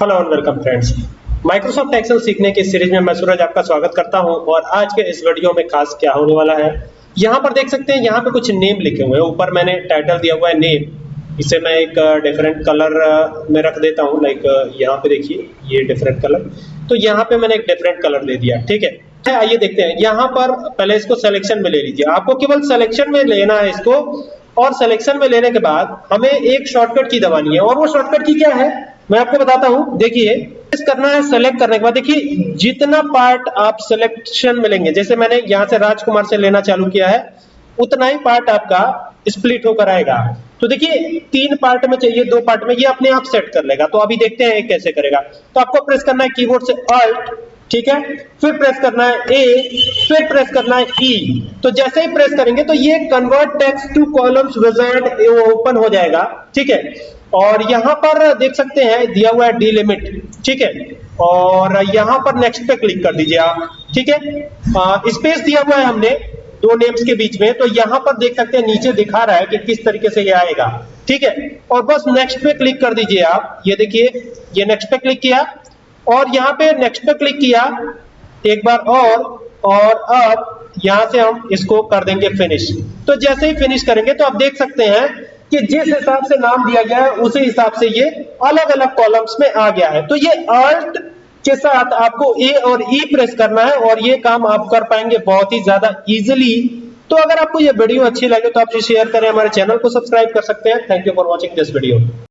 Hello and welcome friends. Microsoft Excel सीखने की series में मैं सूरज आपका स्वागत करता हूँ और आज के इस वीडियो में खास क्या होने वाला है, यहाँ पर देख सकते हैं, यहाँ पे कुछ नेम लिखे हुए हैं। ऊपर मैंने टाइटल दिया हुआ है नेम, इसे मैं एक डिफरेंट कलर में रख देता हूँ लाइक यहाँ पे देखिए, ये डिफरेंट कलर तो यहाँ पे मैंने एक डिफरेंट कलर दे दिया, ठीक है? आइए देखते हैं। यहाँ पर पहले इसको सिलेक्शन में ले लीजिए। आपको केवल सिलेक्शन में लेना है इसको, और सिलेक्शन में लेने के बाद हमें एक शॉर्टकट की दबानी है। और वो शॉर्टकट की क्या है? मैं आपको बताता हूँ, देखिए करना है सेलेक्ट करने के बाद, देखिए, जितना पार्ट आप सिलेक्शन में लेंगे जैसे मैंने यहाँ से राजकुमार से लेना चालू किया है, उतना ही पार्ट आपका स्प्लिट होकर आएगा। तो देखिए, तीन पार्ट में चाहिए, दो पार्ट में, ये अपने आप सेट कर लेगा। तो अभी देखते हैं कैसे करेगा। तो आपको प्रेस करना है कीबोर्ड से अल्ट ठीक है? फिर प्रेस करना है ए फिर प्रेस करना है ई e. तो जैसे ही प्रेस करेंगे तो ये convert text to columns wizard open हो जाएगा, ठीक है? और यहाँ पर देख सकते हैं, दिया हुआ है डी लिमिट ठीक है? और यहाँ पर नेक्स्ट पे क्लिक कर दीजिए आप, ठीक है? स्पेस दिया हुआ है हमने, दो नेम्स के बीच में तो यहाँ पर देख सकते हैं, नीचे दिखा रहा है कि किस तरीके से ये आएगा, ठीक है? और बस नेक्स्ट पे क्लिक कर दीजिए आप, ये देखिए, ये नेक्स्ट पे क्लिक किया, और यहाँ पे नेक्स्ट पे क्लिक किया, एक बार और और अब यहाँ से हम इसको कर देंगे फिनिश तो जैसे ही फिनिश करेंगे तो आप देख सकते हैं कि जिस हिसाब से नाम दिया गया है, उसी हिसाब से ये अलग अलग कॉलम्स में आ गया है। तो ये अर्थ के साथ आपको ए और ई e प्रेस करना है और ये काम आप कर पाएँगे बहुत ही ज़्यादा इजिली तो अगर आपको ये वीडियो अच्छी लगे तो आप शेयर करें, हमारे चैनल को सब्सक्राइब कर सकते हैं। Thank you for watching this video